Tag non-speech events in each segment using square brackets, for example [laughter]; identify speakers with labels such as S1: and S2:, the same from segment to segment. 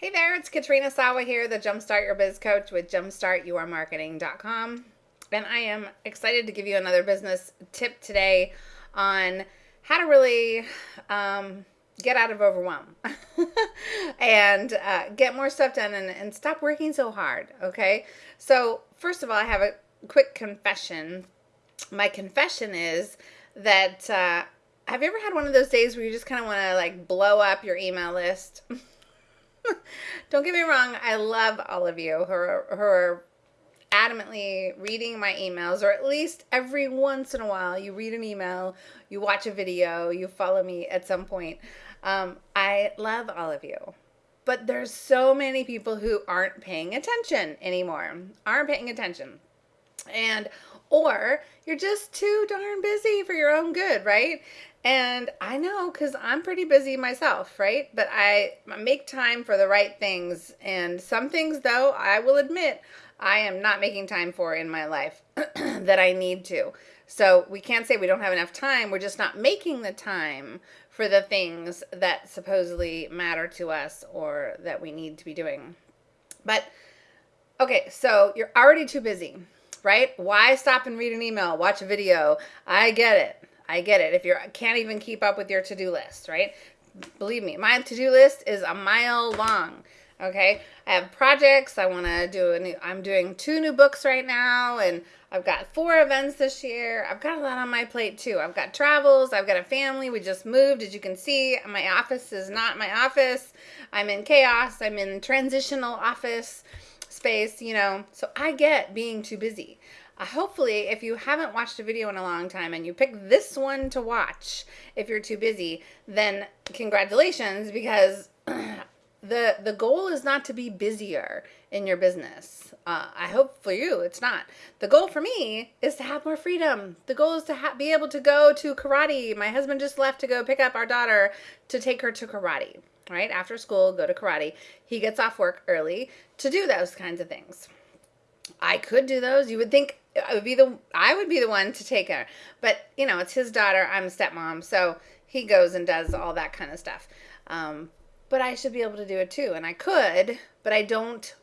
S1: Hey there, it's Katrina Sawa here, the Jumpstart Your Biz Coach with jumpstartyourmarketing.com. And I am excited to give you another business tip today on how to really um, get out of overwhelm [laughs] and uh, get more stuff done and, and stop working so hard. Okay. So, first of all, I have a quick confession. My confession is that uh, have you ever had one of those days where you just kind of want to like blow up your email list? [laughs] [laughs] Don't get me wrong, I love all of you who are, who are adamantly reading my emails, or at least every once in a while you read an email, you watch a video, you follow me at some point. Um, I love all of you. But there's so many people who aren't paying attention anymore, aren't paying attention. And or you're just too darn busy for your own good, right? And I know because I'm pretty busy myself, right? But I make time for the right things. And some things, though, I will admit, I am not making time for in my life [clears throat] that I need to. So we can't say we don't have enough time. We're just not making the time for the things that supposedly matter to us or that we need to be doing. But okay, so you're already too busy right? Why stop and read an email, watch a video? I get it. I get it. If you can't even keep up with your to-do list, right? Believe me, my to-do list is a mile long. Okay, I have projects. I want to do a new. I'm doing two new books right now, and I've got four events this year. I've got a lot on my plate too. I've got travels. I've got a family. We just moved, as you can see. My office is not my office. I'm in chaos. I'm in transitional office space, you know. So I get being too busy. Uh, hopefully, if you haven't watched a video in a long time and you pick this one to watch if you're too busy, then congratulations because [clears throat] the the goal is not to be busier in your business. Uh, I hope for you it's not. The goal for me is to have more freedom. The goal is to be able to go to karate. My husband just left to go pick up our daughter to take her to karate right? After school, go to karate. He gets off work early to do those kinds of things. I could do those. You would think I would be the I would be the one to take her. But, you know, it's his daughter. I'm a stepmom, so he goes and does all that kind of stuff. Um, but I should be able to do it too, and I could, but I don't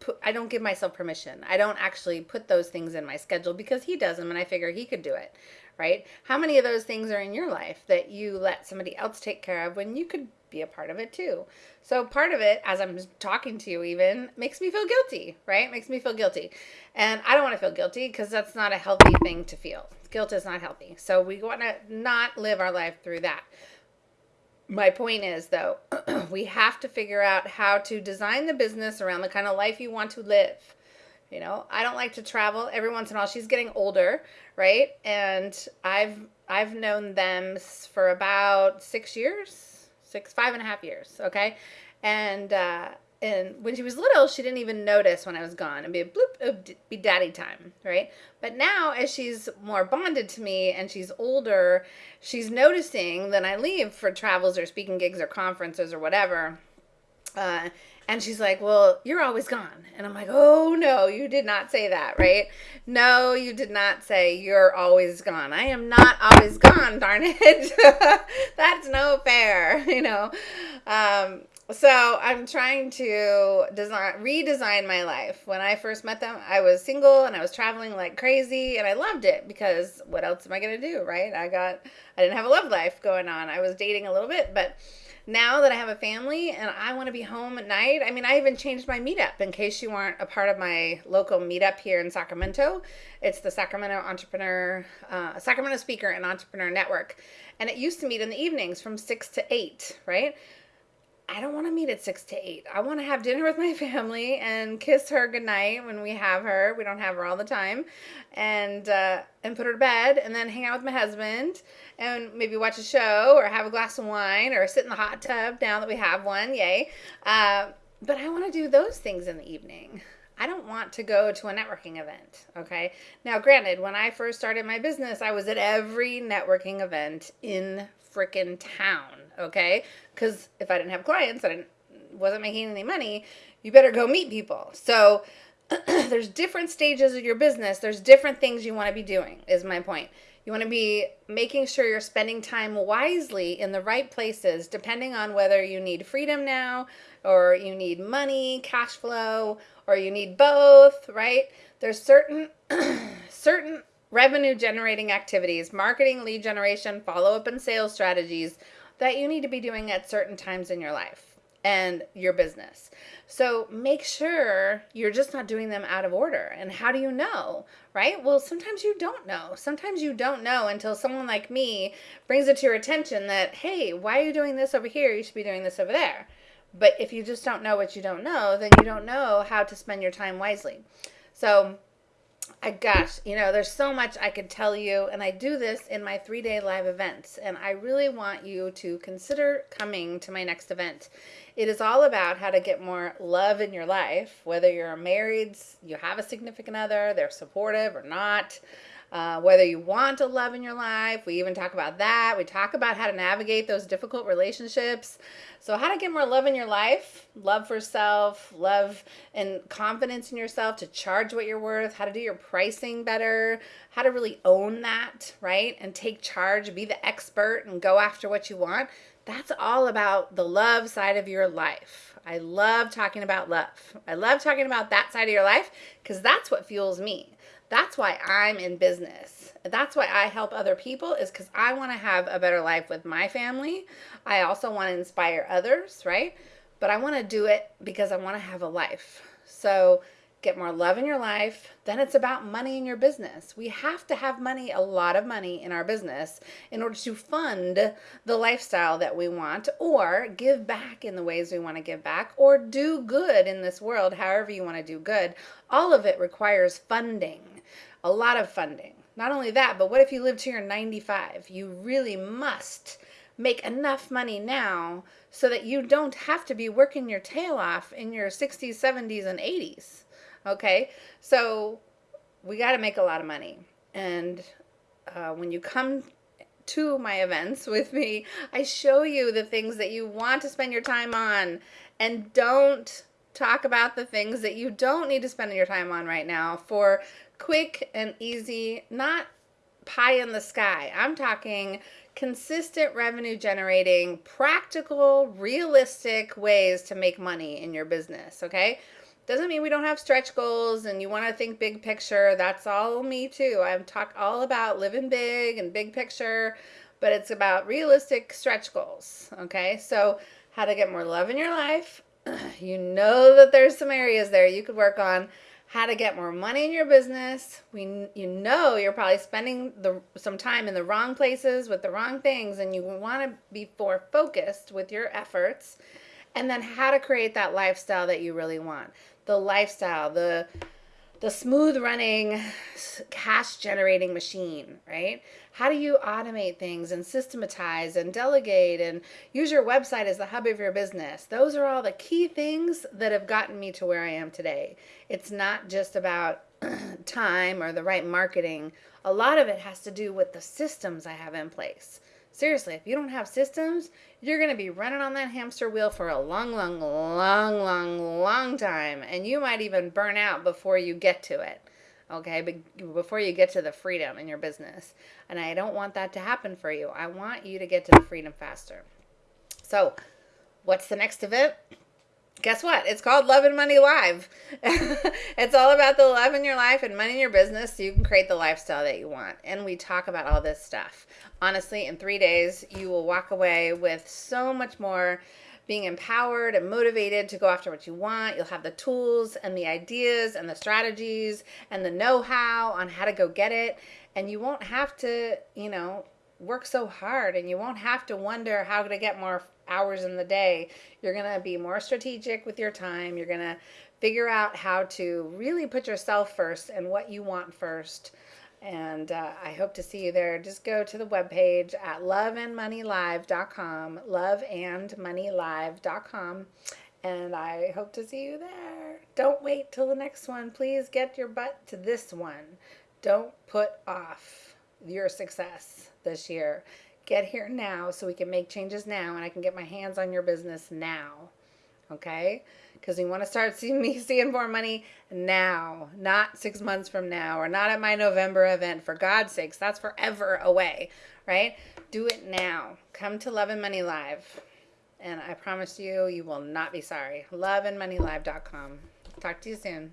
S1: put, I don't give myself permission. I don't actually put those things in my schedule because he does them and I figure he could do it, right? How many of those things are in your life that you let somebody else take care of when you could be a part of it too. So part of it, as I'm talking to you, even makes me feel guilty, right? Makes me feel guilty, and I don't want to feel guilty because that's not a healthy thing to feel. Guilt is not healthy, so we want to not live our life through that. My point is, though, [clears throat] we have to figure out how to design the business around the kind of life you want to live. You know, I don't like to travel. Every once in a while, she's getting older, right? And I've I've known them for about six years, six, five and a half years. Okay. And, uh, and when she was little, she didn't even notice when I was gone. It'd be a bloop, be daddy time, right? But now, as she's more bonded to me and she's older, she's noticing that I leave for travels or speaking gigs or conferences or whatever. Uh, and she's like, Well, you're always gone. And I'm like, Oh, no, you did not say that, right? No, you did not say you're always gone. I am not always gone, darn it. [laughs] That's no fair, [laughs] you know. Um, so I'm trying to design redesign my life. When I first met them, I was single and I was traveling like crazy and I loved it because what else am I going to do, right? I got I didn't have a love life going on. I was dating a little bit, but now that I have a family and I want to be home at night, I mean, I even changed my meetup in case you aren't a part of my local meetup here in Sacramento. It's the Sacramento Entrepreneur, uh, Sacramento Speaker and Entrepreneur Network. And it used to meet in the evenings from 6 to 8, right? I don't want to meet at six to eight. I want to have dinner with my [laughs] family and kiss her goodnight when we have her. We don't have her all the time, and uh, and put her to bed, and then hang out with my husband, and maybe watch a show or have a glass of wine or sit in the hot tub now that we have one. Yay! Uh, but I want to do those things in the evening. I don't want to go to a networking event. Okay. Now, granted, when I first started my business, I was at every networking event in freaking town okay? Because if I didn't have clients, I wasn't making any money, you better go meet people. So [clears throat] there's different stages of your business. There's different things you want to be doing, is my point. You want to be making sure you're spending time wisely in the right places, depending on whether you need freedom now, or you need money, cash flow, or you need both, right? There's certain [clears throat] certain revenue generating activities, marketing, lead generation, follow up and sales strategies that you need to be doing at certain times in your life and your business. So make sure you're just not doing them out of order. And how do you know? Right? Well, sometimes you don't know. Sometimes you don't know until someone like me brings it to your attention that, hey, why are you doing this over here? You should be doing this over there. But if you just don't know what you don't know, then you don't know how to spend your time wisely. So, I gosh, you know, there's so much I could tell you, and I do this in my three day live events, and I really want you to consider coming to my next event. It is all about how to get more love in your life, whether you're married, you have a significant other, they're supportive or not. Uh, whether you want a love in your life, we even talk about that. We talk about how to navigate those difficult relationships. So, how to get more love in your life, love for self, love and confidence in yourself to charge what you're worth, how to do your pricing better, how to really own that, right? And take charge, be the expert, and go after what you want. That's all about the love side of your life. I love talking about love. I love talking about that side of your life because that's what fuels me. That's why I'm in business. That's why I help other people is because I want to have a better life with my family. I also want to inspire others, right? But I want to do it because I want to have a life. So get more love in your life. Then it's about money in your business. We have to have money, a lot of money in our business in order to fund the lifestyle that we want or give back in the ways we want to give back or do good in this world, however you want to do good. All of it requires funding a lot of funding. Not only that, but what if you live to your 95? You really must make enough money now so that you don't have to be working your tail off in your 60s, 70s, and 80s. Okay? So we got to make a lot of money. And uh, when you come to my events [laughs] with me, I show you the things that you want to spend your time on and don't talk about the things that you don't need to spend your time on right now for quick and easy, not pie in the sky. I'm talking consistent revenue generating, practical, realistic ways to make money in your business, okay? Doesn't mean we don't have stretch goals and you want to think big picture. That's all me too. I'm talk all about living big and big picture, but it's about realistic stretch goals, okay? So, how to get more love in your life. [clears throat] You know that there's some areas there you could work on how to get more money in your business. We you know you're probably spending the some time in the wrong places with the wrong things and you want to be more focused with your efforts. And then how to create that lifestyle that you really want. The lifestyle, the the smooth running cash generating machine, right? How do you automate things and systematize and delegate and use your website as the hub of your business? Those are all the key things that have gotten me to where I am today. It's not just about [clears throat] time or the right marketing. A lot of it has to do with the systems I have in place. Seriously, if you don't have systems, you're going to be running on that hamster wheel for a long, long, long, long, long time. And you might even burn out before you get to it. Okay, but before you get to the freedom in your business. And I don't want that to happen for you. I want you to get to the freedom faster. So, what's the next event? Guess what? It's called Love and Money Live. [laughs] it's all about the love in your life and money in your business so you can create the lifestyle that you want. And we talk about all this stuff. Honestly, in three days, you will walk away with so much more being empowered and motivated to go after what you want. You'll have the tools and the ideas and the strategies and the know how on how to go get it. And you won't have to, you know, work so hard and you won't have to wonder how to get more hours in the day. You're going to be more strategic with your time. You're going to figure out how to really put yourself first and what you want first. And uh, I hope to see you there. Just go to the webpage at loveandmoneylive.com, loveandmoneylive.com, and I hope to see you there. Don't wait till the next one. Please get your butt to this one. Don't put off your success this year get here now so we can make changes now and I can get my hands on your business now. okay? Because we want to start [laughs] seeing me seeing more money now, not six months from now, or not at my November event. For God's sakes, that's forever away, right? Do it now. Come to Love and Money Live. And I promise you, you will not be sorry. Loveandmoneylive.com. Talk to you soon.